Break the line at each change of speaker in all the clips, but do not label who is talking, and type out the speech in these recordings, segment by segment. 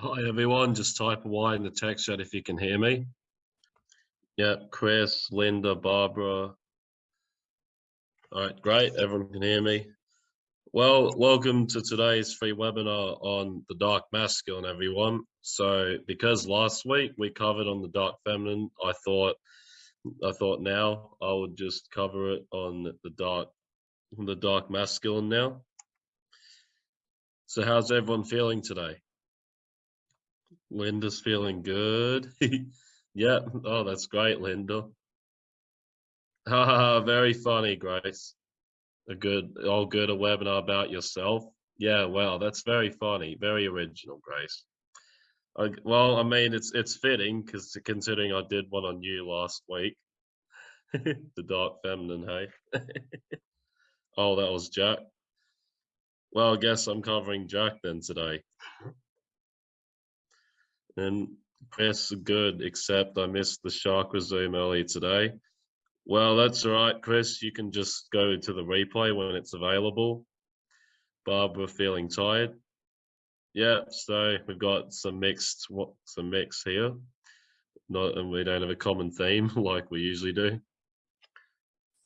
Hi everyone, just type Y in the text chat if you can hear me. Yep, Chris, Linda, Barbara. All right, great, everyone can hear me. Well, welcome to today's free webinar on the dark masculine, everyone. So because last week we covered on the dark feminine, I thought I thought now I would just cover it on the dark the dark masculine now. So how's everyone feeling today? Linda's feeling good. yeah. Oh, that's great, Linda. Haha, very funny, Grace. A good, all good, a webinar about yourself. Yeah, well, that's very funny, very original, Grace. I, well, I mean, it's it's fitting because considering I did one on you last week, the dark feminine, hey. oh, that was Jack. Well, I guess I'm covering Jack then today. And Chris, good, except I missed the chakra zoom earlier today. Well, that's all right, Chris. You can just go to the replay when it's available. Barbara feeling tired. Yeah, so we've got some mixed, what some mix here. Not, and we don't have a common theme like we usually do.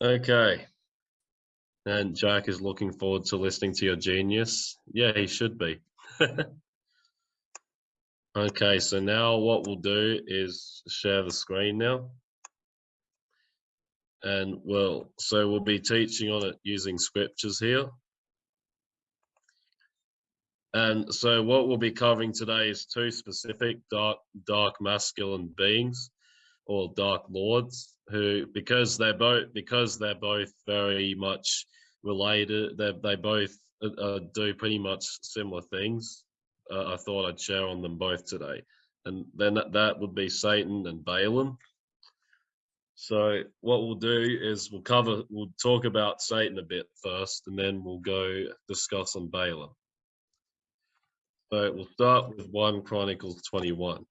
Okay. And Jack is looking forward to listening to your genius. Yeah, he should be. Okay, so now what we'll do is share the screen now. And well, so we'll be teaching on it using scriptures here. And so what we'll be covering today is two specific dark, dark masculine beings or dark lords who, because they're both, because they're both very much related, they both uh, uh do pretty much similar things uh, I thought I'd share on them both today. And then that, that would be Satan and Balaam. So what we'll do is we'll cover, we'll talk about Satan a bit first, and then we'll go discuss on Balaam. So we'll start with 1 Chronicles 21.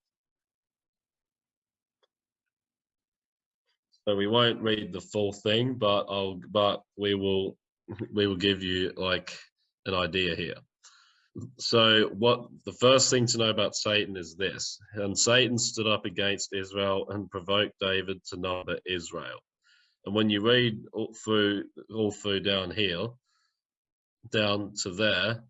So we won't read the full thing, but I'll, but we will, we will give you like an idea here. So what the first thing to know about Satan is this, and Satan stood up against Israel and provoked David to number Israel. And when you read all through, all through down here, down to there,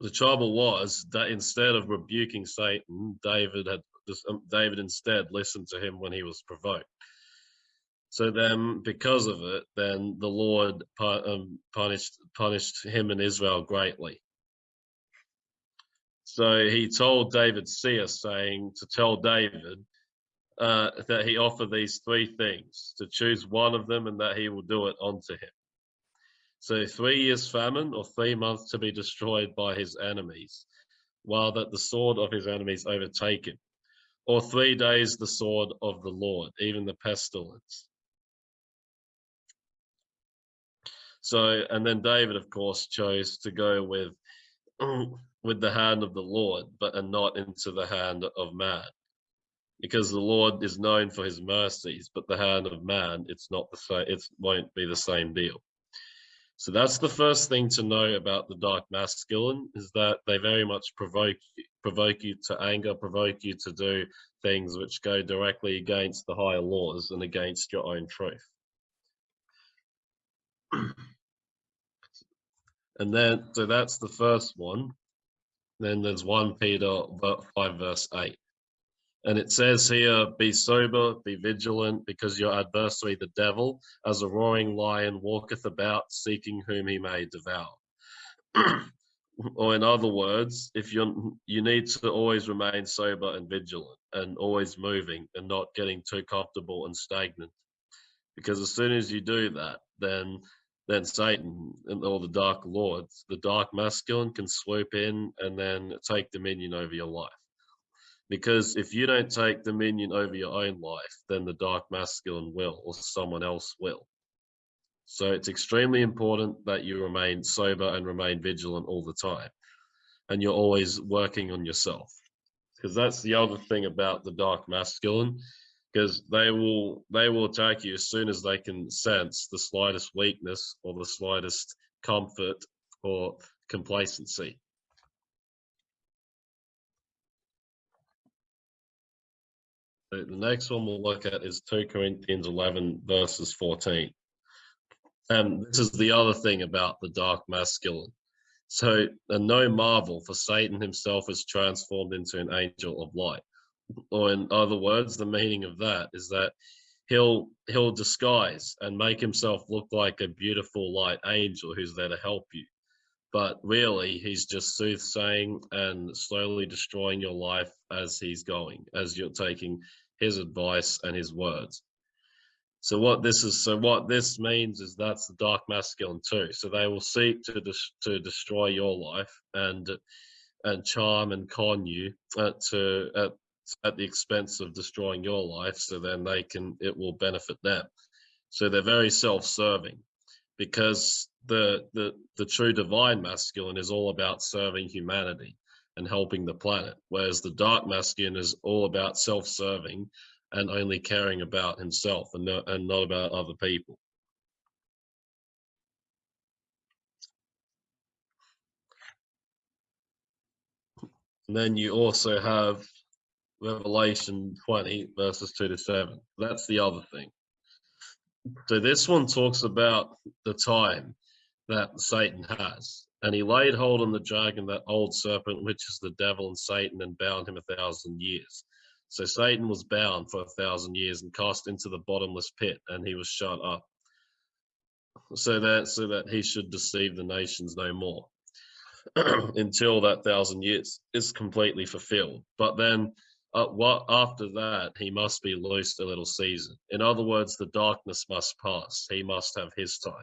the trouble was that instead of rebuking Satan, David had um, David instead listened to him when he was provoked. So then, because of it, then the Lord um, punished punished him and Israel greatly. So he told David seer, saying to tell David uh, that he offer these three things, to choose one of them and that he will do it unto him. So three years famine or three months to be destroyed by his enemies, while that the sword of his enemies overtake him, or three days the sword of the Lord, even the pestilence. So, and then David, of course, chose to go with with the hand of the Lord, but and not into the hand of man. Because the Lord is known for his mercies, but the hand of man, it's not the same, it won't be the same deal. So that's the first thing to know about the dark masculine is that they very much provoke provoke you to anger, provoke you to do things which go directly against the higher laws and against your own truth. and then, so that's the first one. Then there's 1 Peter 5 verse 8. And it says here, be sober, be vigilant, because your adversary, the devil, as a roaring lion, walketh about, seeking whom he may devour. or in other words, if you you need to always remain sober and vigilant and always moving and not getting too comfortable and stagnant. Because as soon as you do that, then then Satan and all the dark lords, the dark masculine can swoop in and then take dominion over your life. Because if you don't take dominion over your own life, then the dark masculine will, or someone else will. So it's extremely important that you remain sober and remain vigilant all the time. And you're always working on yourself. Because that's the other thing about the dark masculine because they will they will attack you as soon as they can sense the slightest weakness or the slightest comfort or complacency. The next one we'll look at is 2 Corinthians 11 verses 14. And this is the other thing about the dark masculine. So, and no marvel, for Satan himself is transformed into an angel of light. Or in other words, the meaning of that is that he'll he'll disguise and make himself look like a beautiful light angel who's there to help you. But really he's just soothsaying and slowly destroying your life as he's going as you're taking his advice and his words. So what this is so what this means is that's the dark masculine too. So they will seek to to destroy your life and and charm and con you uh, to at, at the expense of destroying your life so then they can it will benefit them. So they're very self-serving because the the the true divine masculine is all about serving humanity and helping the planet whereas the dark masculine is all about self-serving and only caring about himself and not, and not about other people. And then you also have revelation 20 verses 2 to 7 that's the other thing so this one talks about the time that Satan has. And he laid hold on the dragon, that old serpent, which is the devil and Satan, and bound him a thousand years. So Satan was bound for a thousand years and cast into the bottomless pit, and he was shut up. So that so that he should deceive the nations no more until that thousand years is completely fulfilled. But then uh, what after that he must be loosed a little season. In other words, the darkness must pass. He must have his time.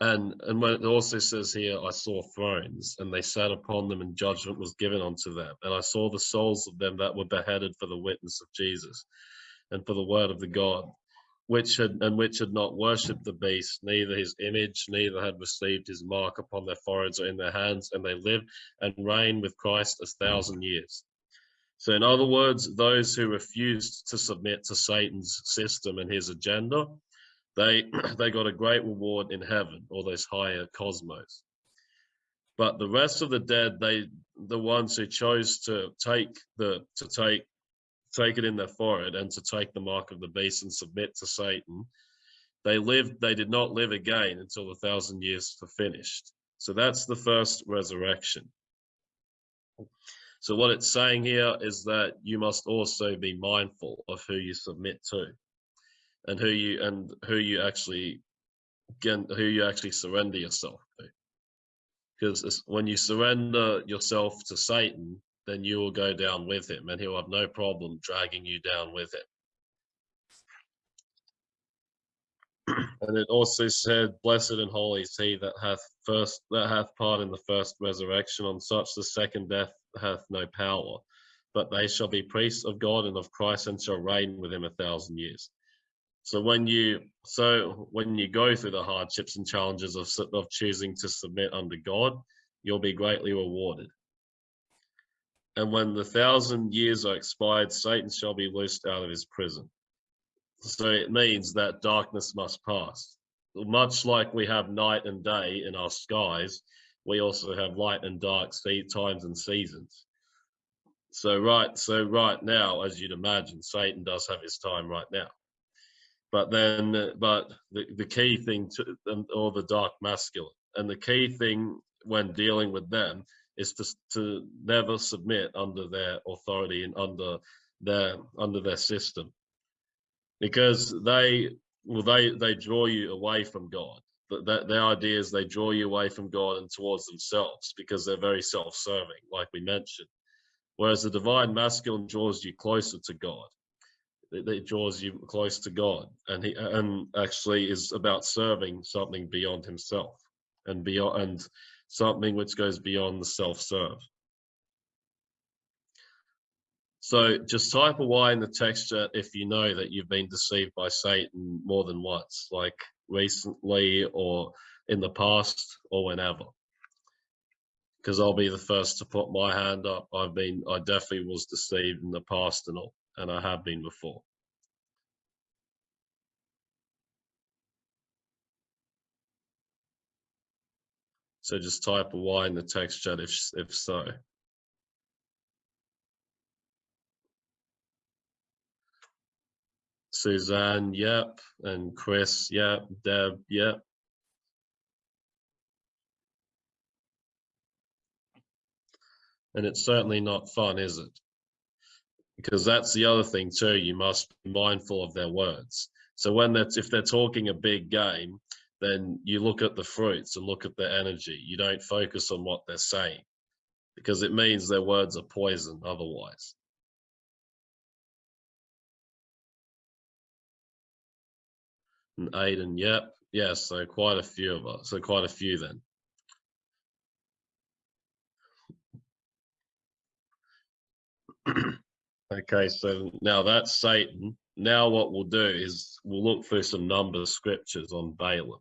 And and when it also says here, I saw thrones, and they sat upon them, and judgment was given unto them. And I saw the souls of them that were beheaded for the witness of Jesus, and for the word of the God, which had and which had not worshipped the beast, neither his image, neither had received his mark upon their foreheads or in their hands, and they lived and reigned with Christ a thousand years. So, in other words, those who refused to submit to Satan's system and his agenda they they got a great reward in heaven or those higher cosmos but the rest of the dead they the ones who chose to take the to take take it in their forehead and to take the mark of the beast and submit to satan. They lived they did not live again until the thousand years were finished. So that's the first resurrection. So what it's saying here is that you must also be mindful of who you submit to and who you and who you actually get who you actually surrender yourself to. Because when you surrender yourself to satan then you will go down with him and he'll have no problem dragging you down with him. And it also said blessed and holy is he that hath first that hath part in the first resurrection. On such the second death hath no power but they shall be priests of god and of christ and shall reign with him a thousand years. So when you so when you go through the hardships and challenges of of choosing to submit under God, you'll be greatly rewarded. And when the thousand years are expired, Satan shall be loosed out of his prison. So it means that darkness must pass. Much like we have night and day in our skies, we also have light and dark times and seasons. So right, so right now, as you'd imagine, Satan does have his time right now but then but the, the key thing to or the dark masculine and the key thing when dealing with them is to, to never submit under their authority and under their under their system. Because they well they they draw you away from god. That their idea is they draw you away from god and towards themselves because they're very self-serving like we mentioned. Whereas the divine masculine draws you closer to god. It draws you close to God, and he and actually is about serving something beyond himself, and beyond and something which goes beyond the self-serve. So just type a Y in the text chat if you know that you've been deceived by Satan more than once, like recently or in the past or whenever. Because I'll be the first to put my hand up. I've been, I definitely was deceived in the past and all and I have been before. So just type a Y in the text chat if, if so. Suzanne, yep. And Chris, yep. Deb, yep. And it's certainly not fun, is it? Because that's the other thing too, you must be mindful of their words. So when that's, if they're talking a big game, then you look at the fruits and look at their energy. You don't focus on what they're saying because it means their words are poison otherwise. And Aiden, yep. Yes, so quite a few of us. So quite a few then. okay, so now that's Satan. Now what we'll do is we'll look through some number scriptures on Balaam.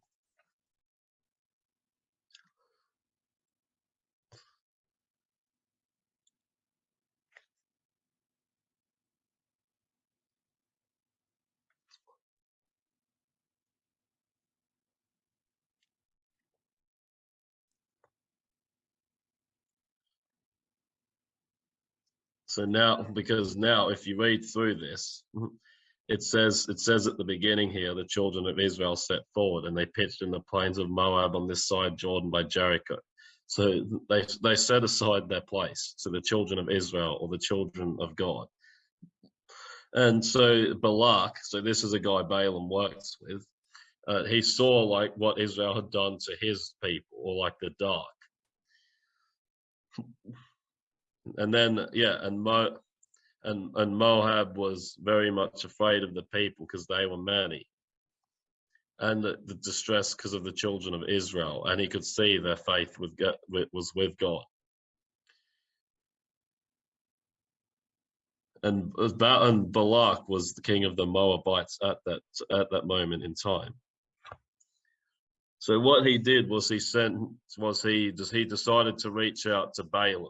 So now, because now if you read through this, it says it says at the beginning here, the children of Israel set forward and they pitched in the plains of Moab on this side Jordan by Jericho. So they they set aside their place to the children of Israel or the children of God. And so Balak, so this is a guy Balaam works with, uh, he saw like what Israel had done to his people, or like the dark and then yeah, and Mo and and Moab was very much afraid of the people because they were many, and the, the distress because of the children of Israel, and he could see their faith with was with God. And and Balak was the king of the Moabites at that at that moment in time. So what he did was he sent was he he decided to reach out to Balaam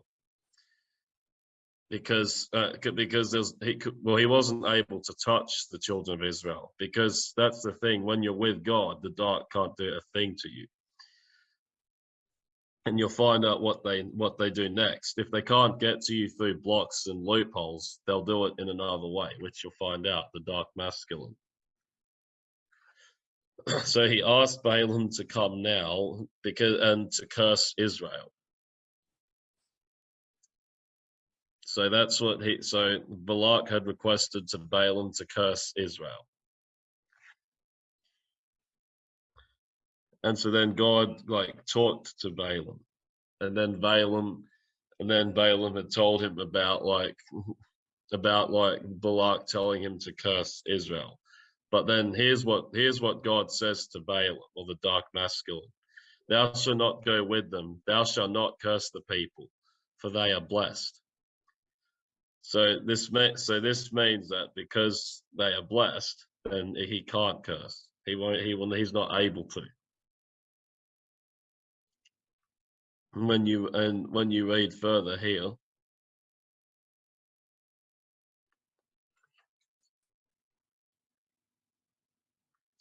because uh, because there's he could, well he wasn't able to touch the children of Israel because that's the thing when you're with God the dark can't do a thing to you. And you'll find out what they what they do next. If they can't get to you through blocks and loopholes they'll do it in another way which you'll find out the dark masculine. So he asked Balaam to come now because and to curse Israel So that's what he, so Balak had requested to Balaam to curse Israel. And so then God like talked to Balaam and then Balaam, and then Balaam had told him about like, about like Balak telling him to curse Israel. But then here's what, here's what God says to Balaam or the dark masculine. Thou shalt not go with them. Thou shalt not curse the people for they are blessed. So this means so this means that because they are blessed, then he can't curse. He won't. He will. He's not able to. When you and when you read further here,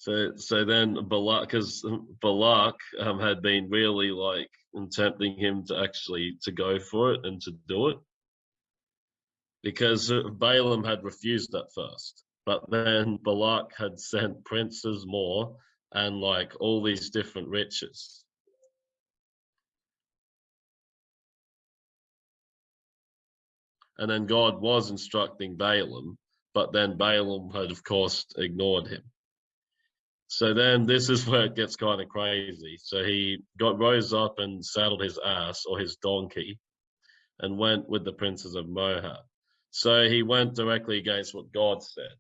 So, so then Balak, because Balak um, had been really like tempting him to actually to go for it and to do it because uh, Balaam had refused at first, but then Balak had sent princes more and like all these different riches. And then God was instructing Balaam, but then Balaam had, of course, ignored him. So then this is where it gets kind of crazy. So he got rose up and saddled his ass or his donkey and went with the princes of Moab. So he went directly against what God said.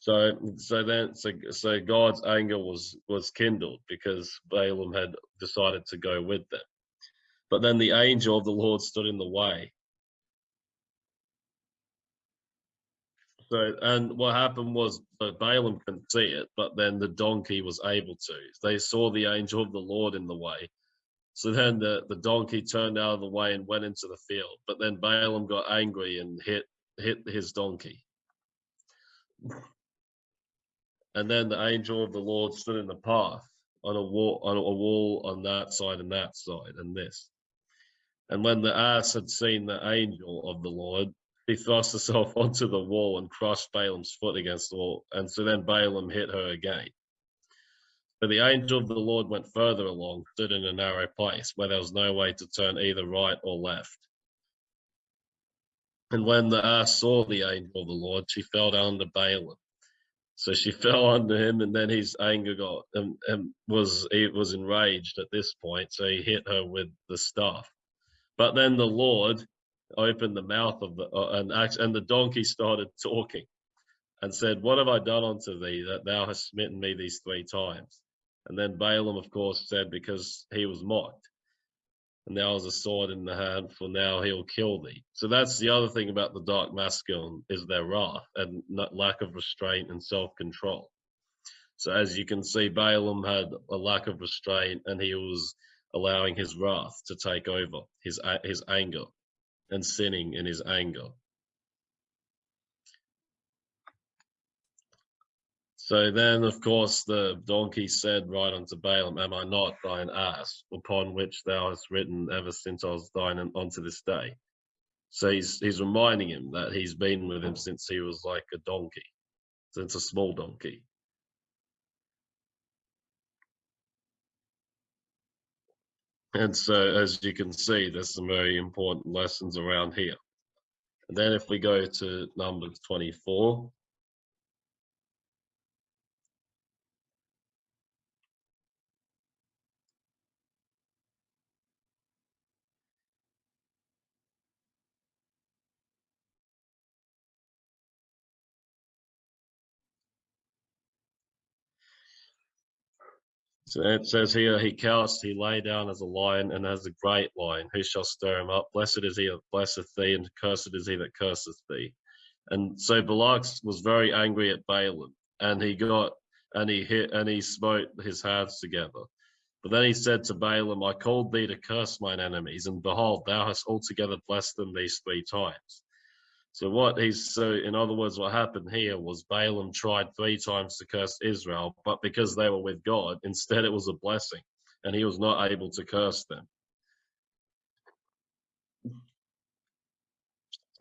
So, so then, so, so God's anger was was kindled because Balaam had decided to go with them. But then the angel of the Lord stood in the way. So, and what happened was so Balaam couldn't see it, but then the donkey was able to. They saw the angel of the Lord in the way, so then the, the donkey turned out of the way and went into the field. But then Balaam got angry and hit hit his donkey. And then the angel of the Lord stood in the path on a wall on a wall on that side and that side and this. And when the ass had seen the angel of the Lord, she thrust herself onto the wall and crushed Balaam's foot against the wall. And so then Balaam hit her again. But the angel of the Lord went further along, stood in a narrow place where there was no way to turn either right or left. And when the ass saw the angel of the Lord, she fell down to Balaam. So she fell under him, and then his anger got and, and was he was enraged at this point. So he hit her with the staff. But then the Lord opened the mouth of the uh, and and the donkey started talking, and said, "What have I done unto thee that thou hast smitten me these three times?" And then Balaam, of course, said, "Because he was mocked." and now has a sword in the hand, for now he'll kill thee. So that's the other thing about the dark masculine is their wrath and lack of restraint and self-control. So as you can see, Balaam had a lack of restraint and he was allowing his wrath to take over, his, his anger and sinning in his anger. So then, of course, the donkey said right unto Balaam, Am I not thine ass, upon which thou hast written ever since I was thine unto this day? So he's, he's reminding him that he's been with him since he was like a donkey, since a small donkey. And so, as you can see, there's some very important lessons around here. And then if we go to Numbers 24, So it says here, he couched, he lay down as a lion and as a great lion. Who shall stir him up? Blessed is he that blesseth thee, and cursed is he that curseth thee. And so Balak was very angry at Balaam, and he got and he hit and he smote his hands together. But then he said to Balaam, I called thee to curse mine enemies, and behold, thou hast altogether blessed them these three times. So what he's so in other words, what happened here was Balaam tried three times to curse Israel, but because they were with God, instead it was a blessing, and he was not able to curse them.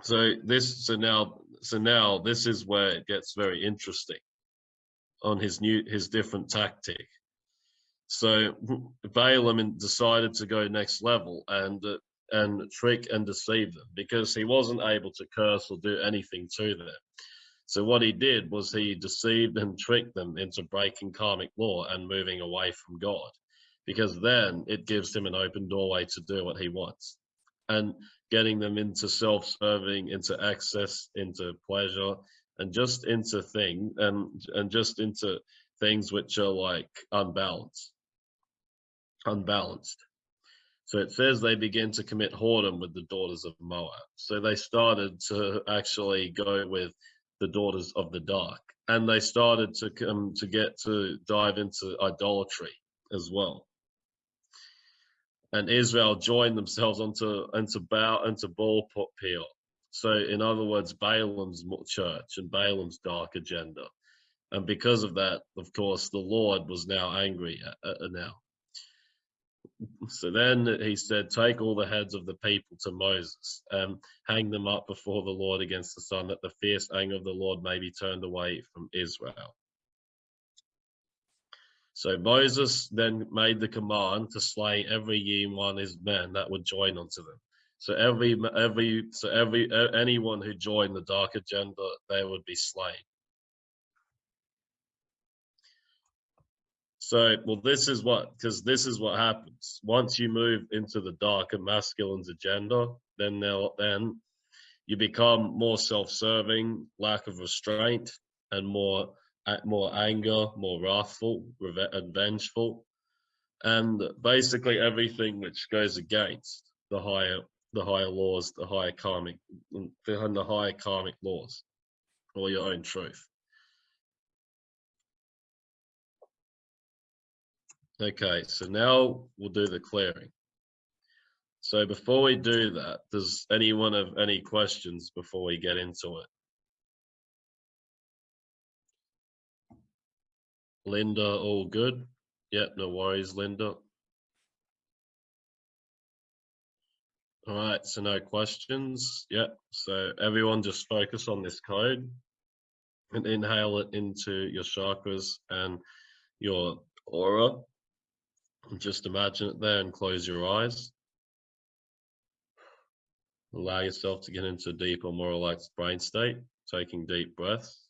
So this so now so now this is where it gets very interesting on his new his different tactic. So Balaam decided to go next level and uh, and trick and deceive them because he wasn't able to curse or do anything to them. So what he did was he deceived and tricked them into breaking karmic law and moving away from God because then it gives him an open doorway to do what he wants and getting them into self-serving, into access, into pleasure, and just into thing and and just into things which are like unbalanced, unbalanced. So it says they begin to commit whoredom with the daughters of Moab. So they started to actually go with the daughters of the dark, and they started to come to get to dive into idolatry as well. And Israel joined themselves onto into Baal into Baal Peor. So in other words, Balaam's church and Balaam's dark agenda. And because of that, of course, the Lord was now angry at, at, now. So then he said, Take all the heads of the people to Moses and hang them up before the Lord against the sun, that the fierce anger of the Lord may be turned away from Israel. So Moses then made the command to slay every ye one his men that would join unto them. So every every so every anyone who joined the dark agenda, they would be slain. So, well, this is what, because this is what happens. Once you move into the dark and masculine's agenda, then they'll, then you become more self-serving, lack of restraint, and more more anger, more wrathful, and vengeful, and basically everything which goes against the higher the higher laws, the higher karmic, the higher karmic laws, or your own truth. Okay, so now we'll do the clearing. So before we do that, does anyone have any questions before we get into it? Linda, all good? Yep, no worries, Linda. All right, so no questions. Yep, so everyone just focus on this code and inhale it into your chakras and your aura. Just imagine it there and close your eyes. Allow yourself to get into a deeper, more relaxed brain state, taking deep breaths.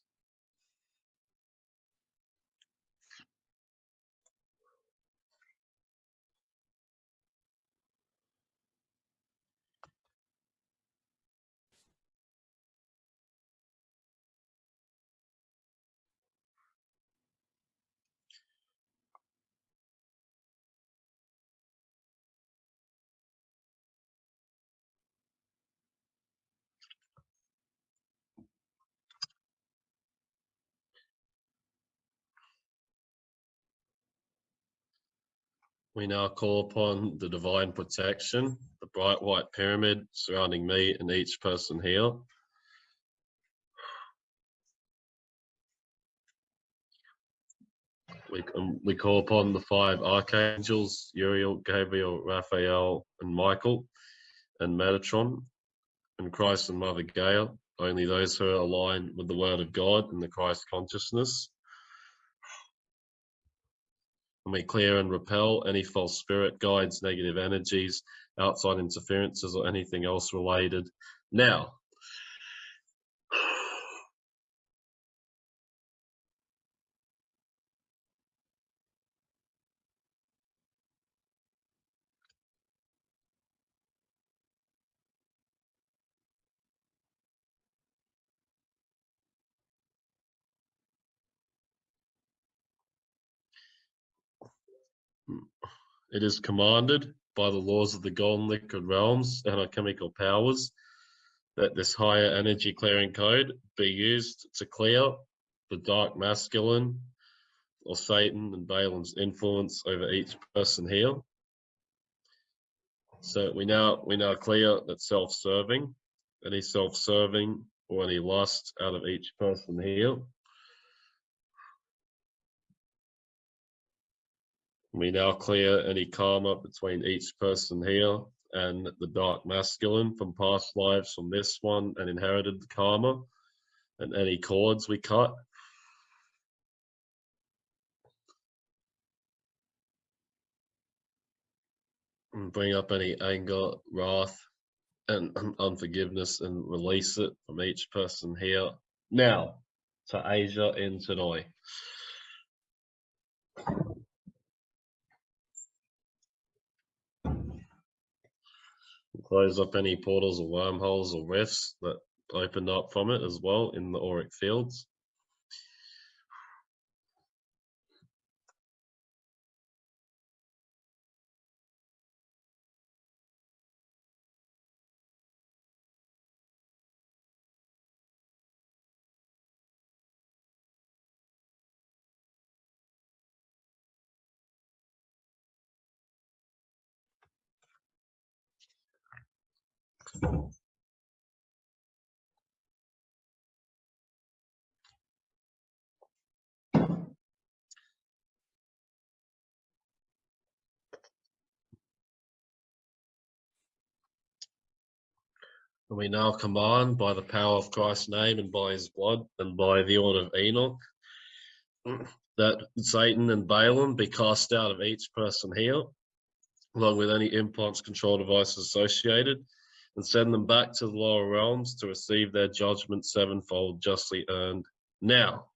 We now call upon the divine protection, the bright white pyramid surrounding me and each person here. We, um, we call upon the five archangels, Uriel, Gabriel, Raphael, and Michael, and Metatron, and Christ and Mother Gaia, only those who are aligned with the Word of God and the Christ consciousness and we clear and repel any false spirit guides, negative energies, outside interferences, or anything else related. Now, It is commanded by the laws of the golden liquid realms and our chemical powers that this higher energy clearing code be used to clear the dark masculine or Satan and Balaam's influence over each person here. So we now we now clear that self-serving, any self-serving or any lust out of each person here. We now clear any karma between each person here and the dark masculine from past lives from this one and inherited karma and any cords we cut. And bring up any anger, wrath, and unforgiveness and release it from each person here. Now to Asia in Tanoi. Close up any portals or wormholes or rifts that opened up from it as well in the auric fields. And we now command by the power of Christ's name and by his blood and by the order of Enoch that Satan and Balaam be cast out of each person here, along with any implants, control devices associated, and send them back to the lower realms to receive their judgment sevenfold justly earned now.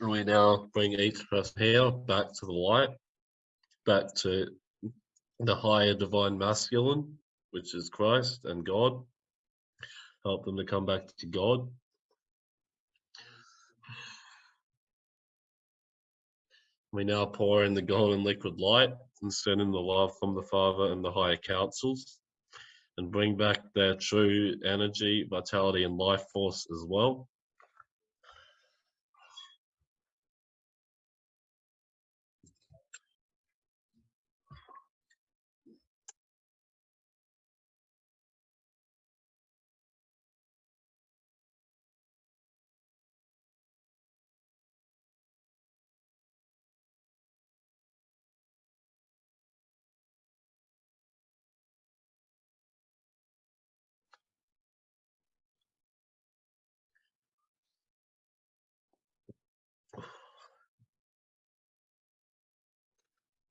We now bring each of us here back to the light, back to the higher divine masculine, which is Christ and God. Help them to come back to God. We now pour in the golden liquid light and send in the love from the Father and the higher councils and bring back their true energy, vitality, and life force as well.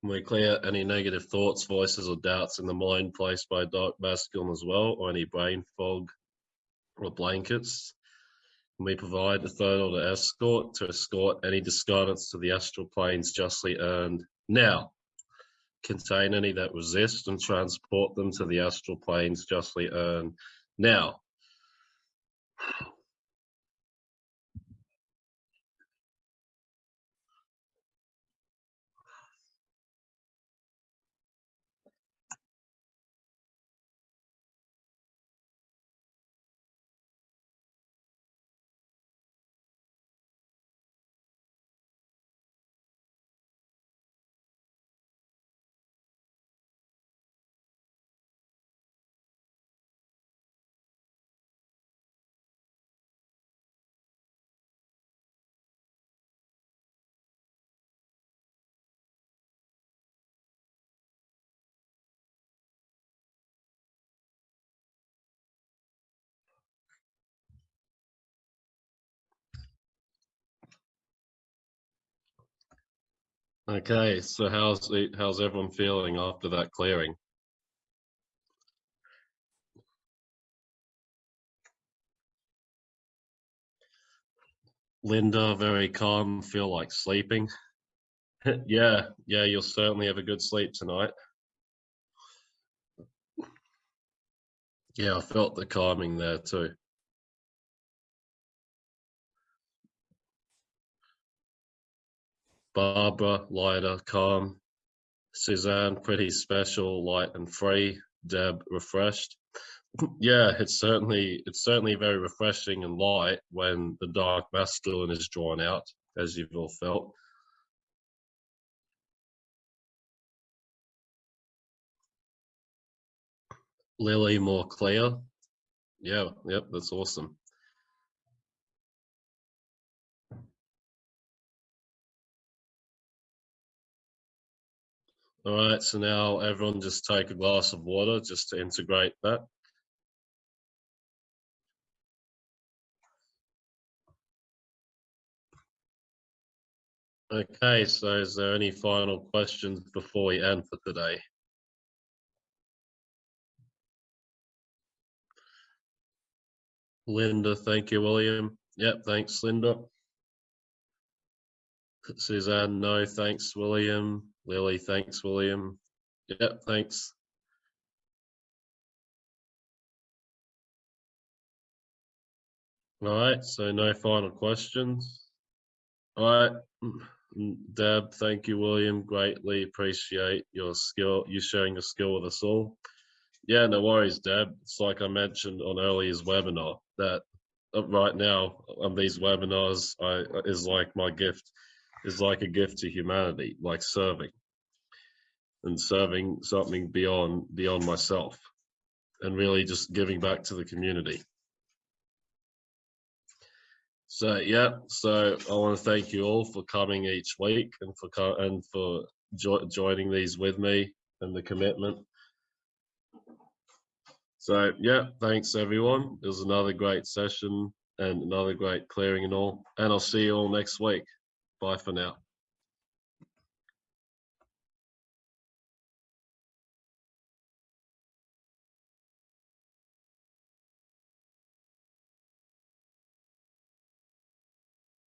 We clear any negative thoughts, voices, or doubts in the mind placed by dark masculine as well, or any brain fog or blankets. Can We provide the third order escort to escort any discarnates to the astral planes justly earned now. Contain any that resist and transport them to the astral planes justly earned now. Okay, so how's how's everyone feeling after that clearing? Linda, very calm, feel like sleeping. yeah, yeah, you'll certainly have a good sleep tonight. Yeah, I felt the calming there too. Barbara, lighter, calm. Suzanne, pretty special, light and free. Deb, refreshed. yeah, it's certainly it's certainly very refreshing and light when the dark masculine is drawn out, as you've all felt. Lily, more clear. Yeah, yep, that's awesome. All right, so now everyone just take a glass of water just to integrate that. Okay, so is there any final questions before we end for today? Linda, thank you, William. Yep, thanks, Linda. Suzanne, no, thanks, William. Lily, thanks, William. Yep, thanks. All right, so no final questions. All right, mm, Deb, thank you, William. Greatly appreciate your skill, you sharing your skill with us all. Yeah, no worries, Deb. It's like I mentioned on earlier's webinar that uh, right now on these webinars I, is like my gift is like a gift to humanity, like serving and serving something beyond beyond myself and really just giving back to the community. So yeah, so I want to thank you all for coming each week and for and for jo joining these with me and the commitment. So yeah, thanks everyone. It was another great session and another great clearing and all. And I'll see you all next week. Bye for now.